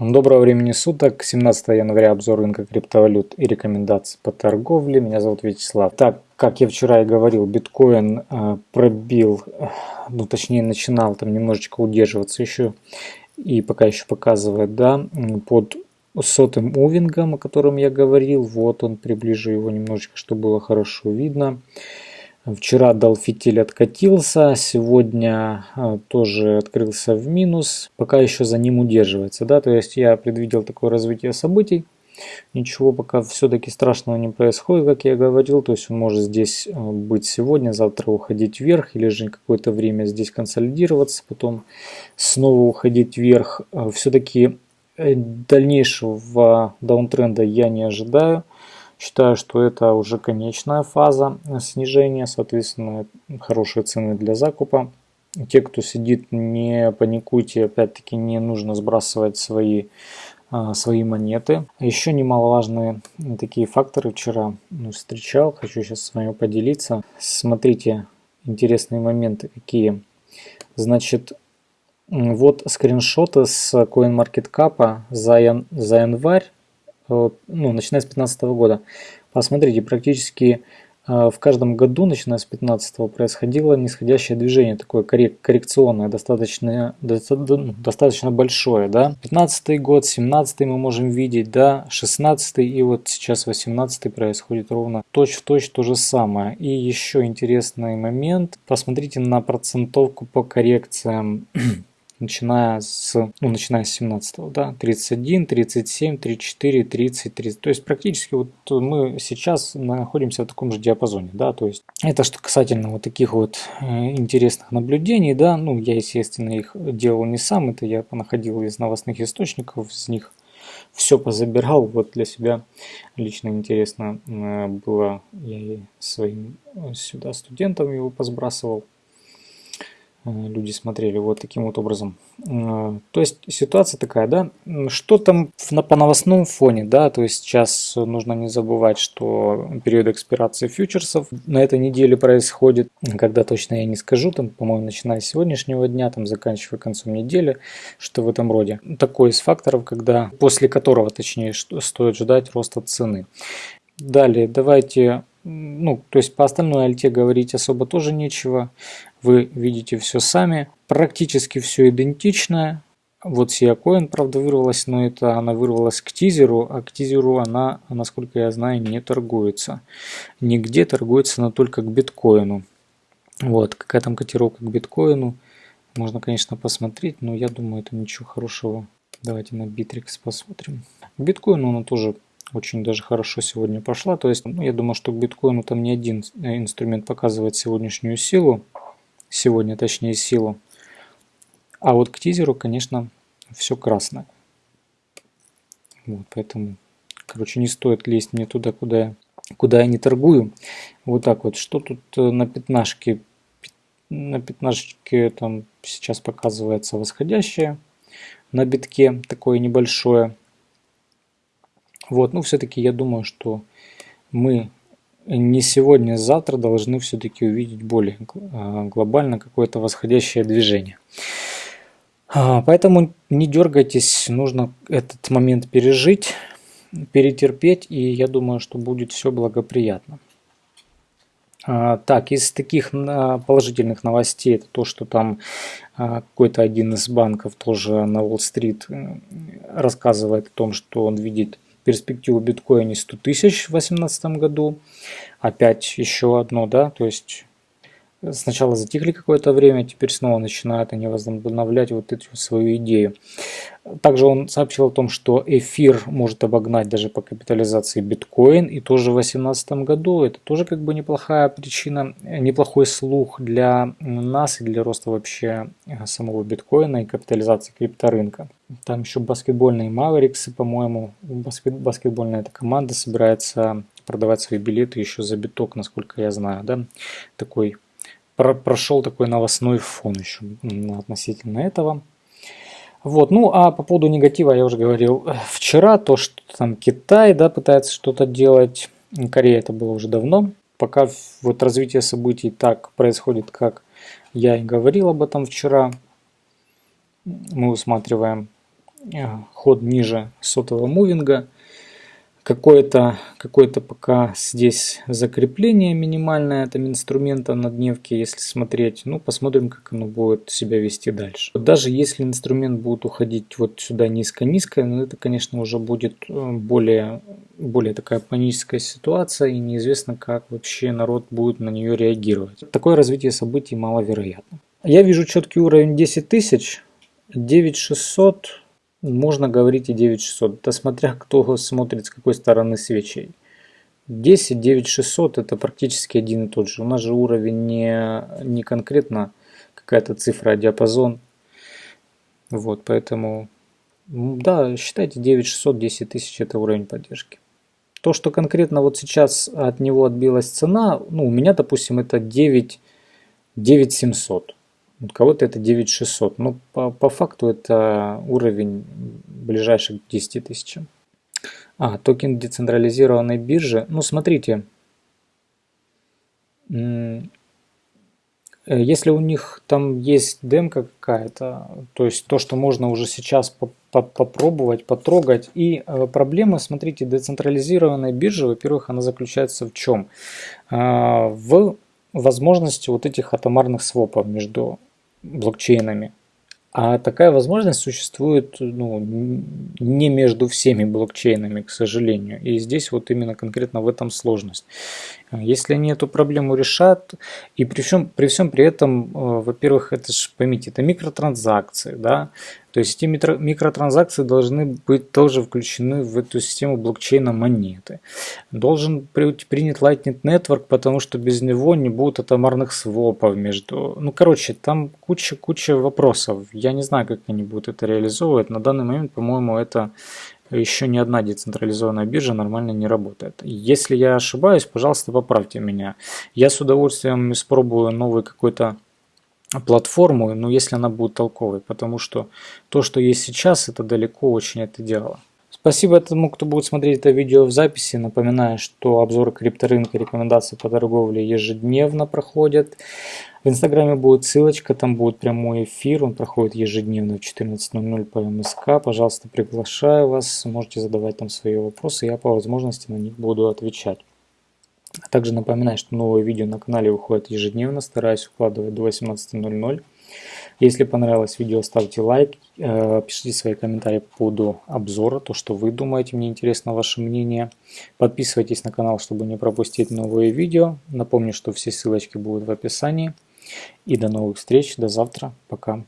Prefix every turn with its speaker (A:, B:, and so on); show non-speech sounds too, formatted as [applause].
A: Доброго времени суток, 17 января обзор рынка криптовалют и рекомендации по торговле. Меня зовут Вячеслав. Так, как я вчера и говорил, биткоин э, пробил, э, ну точнее начинал там немножечко удерживаться еще и пока еще показывает, да, под сотым мувингом, о котором я говорил. Вот он, приближу его немножечко, чтобы было хорошо видно. Вчера дал фитиль откатился, сегодня а, тоже открылся в минус, пока еще за ним удерживается. Да? То есть я предвидел такое развитие событий, ничего пока все-таки страшного не происходит, как я говорил. То есть он может здесь а, быть сегодня, завтра уходить вверх или же какое-то время здесь консолидироваться, потом снова уходить вверх. А, все-таки э, дальнейшего даунтренда я не ожидаю. Считаю, что это уже конечная фаза снижения, соответственно, хорошие цены для закупа. Те, кто сидит, не паникуйте, опять-таки не нужно сбрасывать свои, а, свои монеты. Еще немаловажные такие факторы вчера ну, встречал, хочу сейчас с вами поделиться. Смотрите, интересные моменты какие. Значит, вот скриншоты с CoinMarketCap за, ян, за январь ну, начиная с 2015 года. Посмотрите, практически э, в каждом году, начиная с 15 происходило нисходящее движение, такое коррек коррекционное, достаточно, ну, достаточно большое. Да? 15 год, 17 мы можем видеть, да, 16 и вот сейчас 18 происходит ровно точь-в-точь -точь то же самое. И еще интересный момент, посмотрите на процентовку по коррекциям [clears throat] начиная с, ну, начиная с 17 да, 31, 37, 34, 30, 30. То есть практически вот мы сейчас находимся в таком же диапазоне, да, то есть это что касательно вот таких вот э, интересных наблюдений, да, ну, я, естественно, их делал не сам, это я находил из новостных источников, из них все позабирал, вот для себя лично интересно э, было, я и своим э, сюда студентам его позбрасывал, люди смотрели вот таким вот образом. Э, то есть ситуация такая, да, что там по новостном фоне, да, то есть сейчас нужно не забывать, что период экспирации фьючерсов на этой неделе происходит, когда точно я не скажу, там, по-моему, начиная с сегодняшнего дня, там, заканчивая концом недели, что в этом роде. Такой из факторов, когда, после которого, точнее, стоит ждать роста цены. Далее, давайте ну, то есть по остальной альте говорить особо тоже нечего. Вы видите все сами. Практически все идентичное. Вот Сиакоин, правда, вырвалась, но это она вырвалась к тизеру, а к тизеру она, насколько я знаю, не торгуется. Нигде торгуется она только к биткоину. Вот, какая там котировка к биткоину. Можно, конечно, посмотреть, но я думаю, это ничего хорошего. Давайте на Bittrex посмотрим. К биткоину она тоже очень даже хорошо сегодня пошла. То есть, ну, я думаю, что к биткоину там не один э, инструмент показывает сегодняшнюю силу. Сегодня, точнее, силу. А вот к тизеру, конечно, все красное. Вот, поэтому, короче, не стоит лезть мне туда, куда я, куда я не торгую. Вот так вот. Что тут э, на пятнашке? На пятнашке там сейчас показывается восходящее на битке, такое небольшое. Вот, ну все-таки я думаю, что мы не сегодня, а завтра должны все-таки увидеть более а, глобально какое-то восходящее движение. А, поэтому не дергайтесь, нужно этот момент пережить, перетерпеть, и я думаю, что будет все благоприятно. Так, из таких положительных новостей, это то, что там какой-то один из банков тоже на Уолл-стрит рассказывает о том, что он видит перспективу биткоина 100 тысяч в 2018 году. Опять еще одно, да, то есть сначала затихли какое-то время, теперь снова начинают они возобновлять вот эту свою идею. Также он сообщил о том, что эфир может обогнать даже по капитализации биткоин и тоже в 2018 году. Это тоже как бы неплохая причина, неплохой слух для нас и для роста вообще самого биткоина и капитализации крипторынка. Там еще баскетбольные Мавериксы, по-моему, баскет, баскетбольная эта команда собирается продавать свои билеты еще за биток, насколько я знаю, да, такой про прошел такой новостной фон еще относительно этого. Вот, ну а по поводу негатива я уже говорил вчера, то, что там Китай, да, пытается что-то делать, Корея это было уже давно, пока вот развитие событий так происходит, как я и говорил об этом вчера, мы усматриваем ход ниже сотого мувинга. Какое-то какое пока здесь закрепление минимальное этом инструмента на дневке, если смотреть. Ну, посмотрим, как оно будет себя вести дальше. Даже если инструмент будет уходить вот сюда низко-низко, ну, это, конечно, уже будет э, более, более такая паническая ситуация, и неизвестно, как вообще народ будет на нее реагировать. Такое развитие событий маловероятно. Я вижу четкий уровень 10 тысяч, 9600 можно говорить и 9600, это смотря кто смотрит с какой стороны свечей. 10, 9600 это практически один и тот же. У нас же уровень не, не конкретно какая-то цифра, а диапазон. Вот, поэтому, да, считайте 9600, 10 тысяч это уровень поддержки. То, что конкретно вот сейчас от него отбилась цена, ну, у меня, допустим, это 9, 9700. У кого-то это 9600. Но по, по факту это уровень ближайших к 10 тысячам. А, токен децентрализированной биржи. Ну, смотрите. Если у них там есть демка какая-то, то есть то, что можно уже сейчас по -по попробовать, потрогать. И э, проблема, смотрите, децентрализированной биржи, во-первых, она заключается в чем? Э, в возможности вот этих атомарных свопов между блокчейнами. А такая возможность существует ну, не между всеми блокчейнами, к сожалению. И здесь вот именно конкретно в этом сложность. Если они эту проблему решат, и при всем при, всем при этом, э, во-первых, это же, поймите, это микротранзакции, да, то есть эти микротранзакции должны быть тоже включены в эту систему блокчейна монеты. Должен быть принят Lightning Network, потому что без него не будет атомарных свопов между... Ну, короче, там куча-куча вопросов. Я не знаю, как они будут это реализовывать. На данный момент, по-моему, это еще ни одна децентрализованная биржа нормально не работает. Если я ошибаюсь, пожалуйста, поправьте меня. Я с удовольствием испробую новый какой-то платформу, но если она будет толковой, потому что то, что есть сейчас, это далеко очень от идеала. Спасибо тому, кто будет смотреть это видео в записи. Напоминаю, что обзоры крипторынка и рекомендации по торговле ежедневно проходят. В инстаграме будет ссылочка, там будет прямой эфир, он проходит ежедневно в 14.00 по МСК. Пожалуйста, приглашаю вас, можете задавать там свои вопросы, я по возможности на них буду отвечать. А также напоминаю, что новые видео на канале выходят ежедневно, стараюсь укладывать до 18.00. Если понравилось видео, ставьте лайк, э, пишите свои комментарии по поводу обзора, то, что вы думаете, мне интересно ваше мнение. Подписывайтесь на канал, чтобы не пропустить новые видео. Напомню, что все ссылочки будут в описании. И до новых встреч, до завтра, пока.